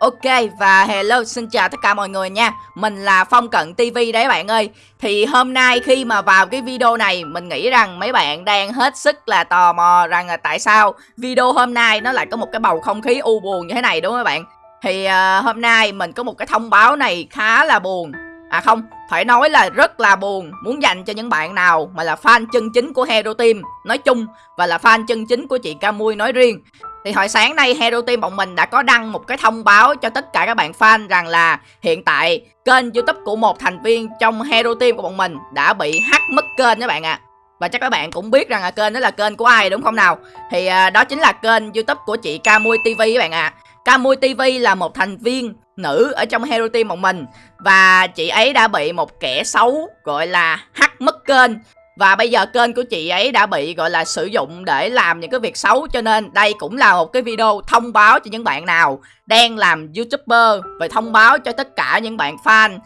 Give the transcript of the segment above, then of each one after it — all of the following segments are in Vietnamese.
Ok và hello xin chào tất cả mọi người nha. Mình là Phong Cận TV đấy bạn ơi. Thì hôm nay khi mà vào cái video này Mình nghĩ rằng mấy bạn đang hết sức là tò mò rằng là tại sao Video hôm nay nó lại có một cái bầu không khí u buồn như thế này đúng không các bạn? Thì uh, hôm nay mình có một cái thông báo này khá là buồn. À không, phải nói là rất là buồn Muốn dành cho những bạn nào mà là fan chân chính của Hero Team nói chung Và là fan chân chính của chị Camui nói riêng thì hồi sáng nay Hero Team bọn mình đã có đăng một cái thông báo cho tất cả các bạn fan rằng là hiện tại kênh youtube của một thành viên trong Hero Team của bọn mình đã bị hack mất kênh các bạn ạ. À. Và chắc các bạn cũng biết rằng là kênh đó là kênh của ai đúng không nào? Thì à, đó chính là kênh youtube của chị Camui TV các bạn ạ. À. Camui TV là một thành viên nữ ở trong Hero Team bọn mình Và chị ấy đã bị một kẻ xấu gọi là hack mất kênh và bây giờ kênh của chị ấy đã bị gọi là sử dụng để làm những cái việc xấu Cho nên đây cũng là một cái video thông báo cho những bạn nào đang làm youtuber Và thông báo cho tất cả những bạn fan.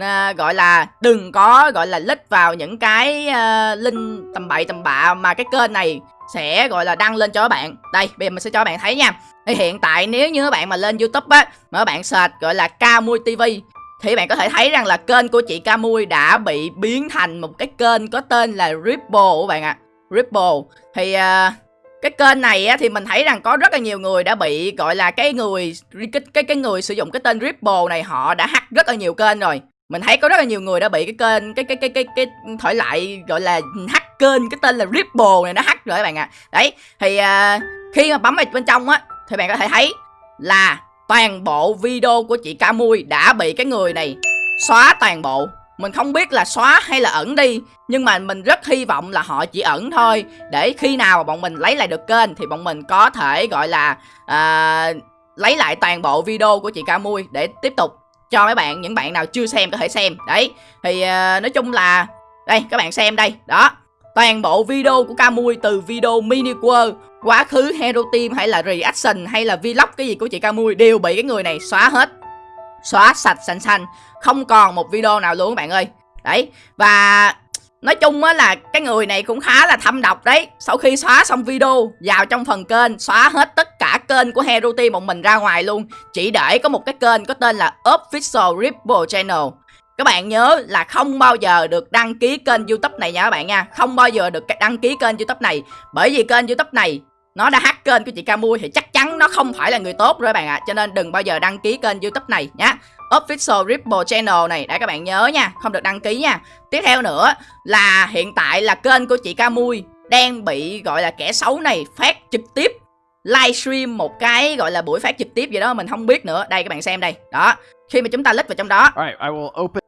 À, gọi là đừng có gọi là lít vào những cái uh, link tầm bậy tầm bạ mà cái kênh này sẽ gọi là đăng lên cho các bạn. Đây bây giờ mình sẽ cho các bạn thấy nha. Thì hiện tại nếu như các bạn mà lên youtube á mà các bạn search gọi là Camui TV thì bạn có thể thấy rằng là kênh của chị Camui đã bị biến thành một cái kênh có tên là Ripple các bạn ạ. À. Ripple. Thì uh, cái kênh này á, thì mình thấy rằng có rất là nhiều người đã bị gọi là cái người cái cái cái người sử dụng cái tên Ripple này họ đã hack rất là nhiều kênh rồi. Mình thấy có rất là nhiều người đã bị cái kênh cái cái cái cái cái thổi lại gọi là hack kênh cái tên là Ripple này nó hack rồi các bạn ạ. À. Đấy, thì uh, khi mà bấm vào bên trong á thì bạn có thể thấy là toàn bộ video của chị ca mui đã bị cái người này xóa toàn bộ. Mình không biết là xóa hay là ẩn đi Nhưng mà mình rất hy vọng là họ chỉ ẩn thôi. Để khi nào bọn mình lấy lại được kênh Thì bọn mình có thể gọi là à, Lấy lại toàn bộ video của chị ca mui Để tiếp tục cho mấy bạn Những bạn nào chưa xem có thể xem. Đấy Thì à, nói chung là Đây các bạn xem đây Đó. Toàn bộ video của Camui từ video mini world, quá khứ, hero team hay là reaction hay là vlog cái gì của chị Camui đều bị cái người này xóa hết. Xóa sạch xanh xanh, không còn một video nào luôn các bạn ơi. Đấy, và nói chung á là cái người này cũng khá là thâm độc đấy. Sau khi xóa xong video, vào trong phần kênh, xóa hết tất cả kênh của hero team bọn mình ra ngoài luôn. Chỉ để có một cái kênh có tên là official ripple channel các bạn nhớ là không bao giờ được đăng ký kênh youtube này nha các bạn nha. Không bao giờ được đăng ký kênh youtube này. Bởi vì kênh youtube này nó đã hack kênh của chị Camui thì chắc chắn nó không phải là người tốt rồi các bạn ạ. À. cho nên đừng bao giờ đăng ký kênh youtube này nhá official ripple channel này để các bạn nhớ nha không được đăng ký nha. Tiếp theo nữa là hiện tại là kênh của chị Camui đang bị gọi là kẻ xấu này phát trực tiếp livestream một cái gọi là buổi phát trực tiếp gì đó mình không biết nữa. Đây các bạn xem đây. Đó khi mà chúng ta lít vào trong đó. Right, I will open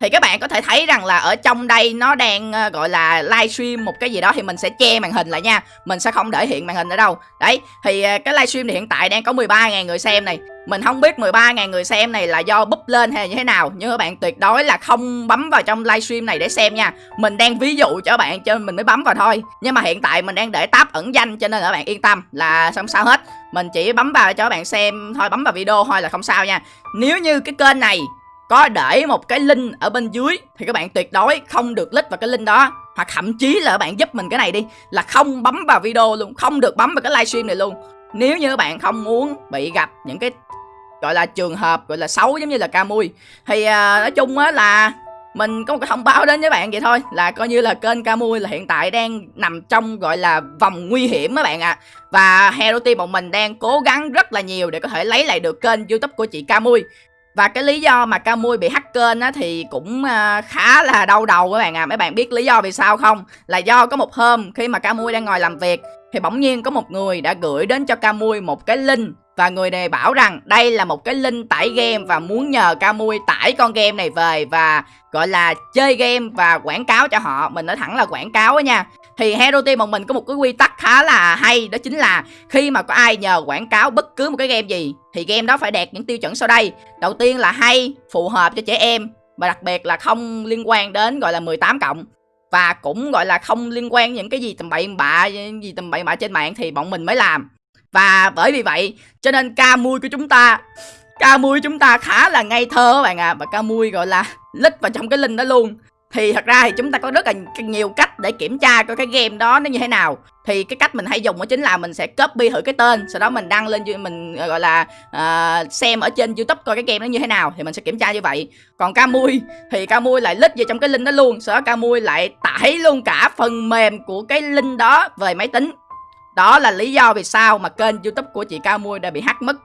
thì các bạn có thể thấy rằng là ở trong đây nó đang uh, gọi là livestream một cái gì đó thì mình sẽ che màn hình lại nha. Mình sẽ không để hiện màn hình ở đâu. Đấy thì uh, cái livestream thì hiện tại đang có 13.000 người xem này. Mình không biết 13.000 người xem này là do búp lên hay là như thế nào Nhưng các bạn tuyệt đối là không bấm vào trong livestream này để xem nha. Mình đang ví dụ cho các bạn cho mình mới bấm vào thôi. Nhưng mà hiện tại mình đang để tab ẩn danh cho nên là các bạn yên tâm là không sao hết. Mình chỉ bấm vào cho các bạn xem thôi bấm vào video thôi là không sao nha. Nếu như cái kênh này có để một cái link ở bên dưới thì các bạn tuyệt đối không được click vào cái link đó. Hoặc thậm chí là các bạn giúp mình cái này đi là không bấm vào video luôn không được bấm vào cái livestream này luôn. Nếu như các bạn không muốn bị gặp những cái gọi là trường hợp gọi là xấu giống như là ca mui thì uh, nói chung á là mình có một cái thông báo đến với bạn vậy thôi là coi như là kênh Camui là hiện tại đang nằm trong gọi là vòng nguy hiểm các bạn ạ. À. và Hero Team bọn mình đang cố gắng rất là nhiều để có thể lấy lại được kênh YouTube của chị Camui và cái lý do mà Camui bị hack kênh á thì cũng uh, khá là đau đầu các bạn à Mấy bạn biết lý do vì sao không? Là do có một hôm khi mà Camui đang ngồi làm việc Thì bỗng nhiên có một người đã gửi đến cho Camui một cái link và người này bảo rằng đây là một cái link tải game và muốn nhờ Camui tải con game này về và gọi là chơi game và quảng cáo cho họ. Mình nói thẳng là quảng cáo á nha. Thì Hero Team bọn mình có một cái quy tắc khá là hay Đó chính là khi mà có ai nhờ quảng cáo bất cứ một cái game gì Thì game đó phải đạt những tiêu chuẩn sau đây. Đầu tiên là hay, phù hợp cho trẻ em Và đặc biệt là không liên quan đến gọi là 18 cộng. Và cũng gọi là không liên quan những cái gì tầm bậy bạ gì tầm bậy bạ trên mạng thì bọn mình mới làm. Và bởi vì vậy cho nên ca mui của chúng ta ca mui chúng ta khá là ngây thơ các bạn ạ. À. Và ca mui gọi là lít vào trong cái link đó luôn thì thật ra thì chúng ta có rất là nhiều cách để kiểm tra coi cái game đó nó như thế nào. Thì cái cách mình hay dùng đó chính là mình sẽ copy thử cái tên sau đó mình đăng lên mình ờ, gọi là uh, xem ở trên youtube coi cái game nó như thế nào thì mình sẽ kiểm tra như vậy. Còn ca mui thì ca mui lại lít vào trong cái link đó luôn sau đó camui lại tải luôn cả phần mềm của cái link đó về máy tính. Đó là lý do vì sao mà kênh youtube của chị ca mui đã bị hack mất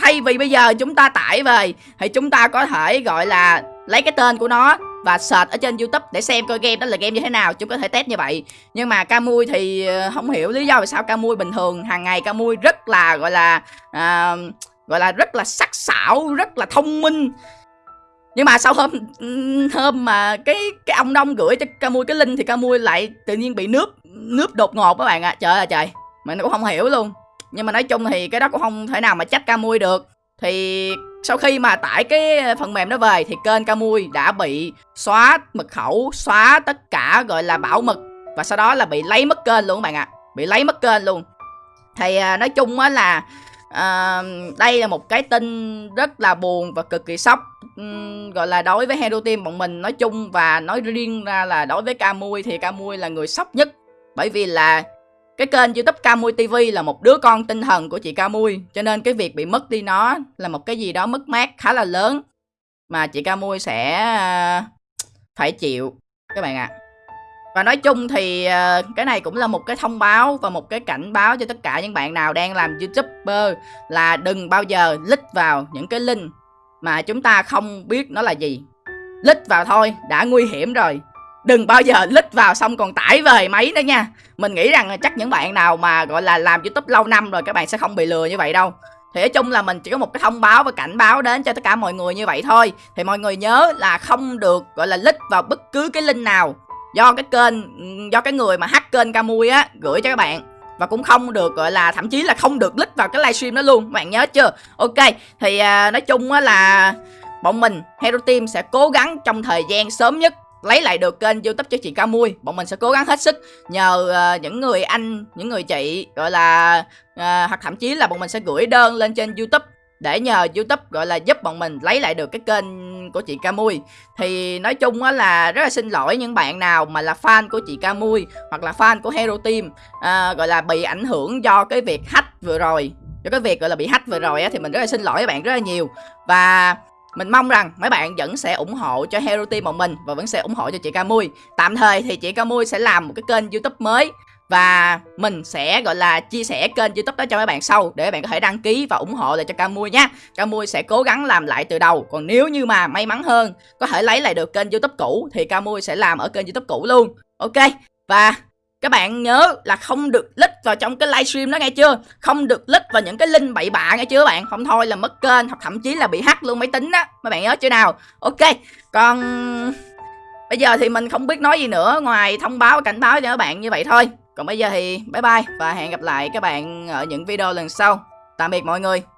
thay vì bây giờ chúng ta tải về thì chúng ta có thể gọi là lấy cái tên của nó và search ở trên youtube để xem coi game đó là game như thế nào chúng có thể test như vậy. Nhưng mà camui thì ờ, không hiểu lý do vì sao camui bình thường hàng ngày camui rất là gọi là à, gọi là rất là sắc sảo rất là thông minh. Nhưng mà sau hôm hôm mà cái cái ông đông gửi cho camui cái link thì camui lại tự nhiên bị nước nước đột ngột các bạn ạ. À. trời ơi trời mình cũng không hiểu luôn nhưng mà nói chung thì cái đó cũng không thể nào mà trách camui được thì sau khi mà tải cái phần mềm đó về thì kênh Camui đã bị xóa mật khẩu, xóa tất cả gọi là bảo mật và sau đó là bị lấy mất kênh luôn các bạn ạ. À. Bị lấy mất kênh luôn. Thì à, nói chung á là à, đây là một cái tin rất là buồn và cực kỳ sốc um, gọi là đối với Hero Team bọn mình nói chung và nói riêng ra là đối với Camui thì Camui là người sốc nhất bởi vì là cái kênh youtube Camui TV là một đứa con tinh thần của chị Camui Cho nên cái việc bị mất đi nó là một cái gì đó mất mát khá là lớn. Mà chị Camui sẽ à, phải chịu, các bạn ạ. À. Và nói chung thì à, cái này cũng là một cái thông báo và một cái cảnh báo cho tất cả những bạn nào đang làm youtuber Là đừng bao giờ lít vào những cái link mà chúng ta không biết nó là gì. Lít vào thôi, đã nguy hiểm rồi đừng bao giờ lít vào xong còn tải về máy nữa nha. Mình nghĩ rằng chắc những bạn nào mà gọi là làm youtube lâu năm rồi các bạn sẽ không bị lừa như vậy đâu. Thì nói chung là mình chỉ có một cái thông báo và cảnh báo đến cho tất cả mọi người như vậy thôi. Thì mọi người nhớ là không được gọi là lít vào bất cứ cái link nào. Do cái kênh do cái người mà hack kênh camui á gửi cho các bạn. Và cũng không được gọi là thậm chí là không được lít vào cái livestream đó luôn. Các bạn nhớ chưa? Ok thì à, nói chung á là bọn mình hero team sẽ cố gắng trong thời gian sớm nhất lấy lại được kênh youtube cho chị Ca Mui. Bọn mình sẽ cố gắng hết sức nhờ uh, những người anh, những người chị gọi là uh, Hoặc thậm chí là bọn mình sẽ gửi đơn lên trên youtube để nhờ youtube gọi là giúp bọn mình lấy lại được cái kênh của chị ca mui. Thì nói chung á là rất là xin lỗi những bạn nào mà là fan của chị ca mui hoặc là fan của Hero Team à, gọi là bị ảnh hưởng do cái việc hack vừa rồi do cái việc gọi là bị hack vừa rồi á thì mình rất là xin lỗi các bạn rất là nhiều. Và mình mong rằng mấy bạn vẫn sẽ ủng hộ cho Hero Team bọn mình và vẫn sẽ ủng hộ cho chị Camui. Tạm thời thì chị Camui sẽ làm một cái kênh YouTube mới và mình sẽ, gọi là, chia sẻ kênh youtube đó cho mấy bạn sau để các bạn có thể đăng ký và ủng hộ lại cho Camui nhé Camui sẽ cố gắng làm lại từ đầu. Còn nếu như mà may mắn hơn, có thể lấy lại được kênh youtube cũ thì Camui sẽ làm ở kênh youtube cũ luôn. Ok, và các bạn nhớ là không được lít vào trong cái livestream đó nghe chưa? Không được lít vào những cái link bậy bạ nghe chưa bạn? Không thôi là mất kênh hoặc thậm chí là bị hack luôn máy tính đó Mấy bạn nhớ chưa nào? Ok, Còn bây giờ thì mình không biết nói gì nữa Ngoài thông báo, cảnh báo cho các bạn như vậy thôi. Còn bây giờ thì bye bye Và hẹn gặp lại các bạn ở những video lần sau. Tạm biệt mọi người.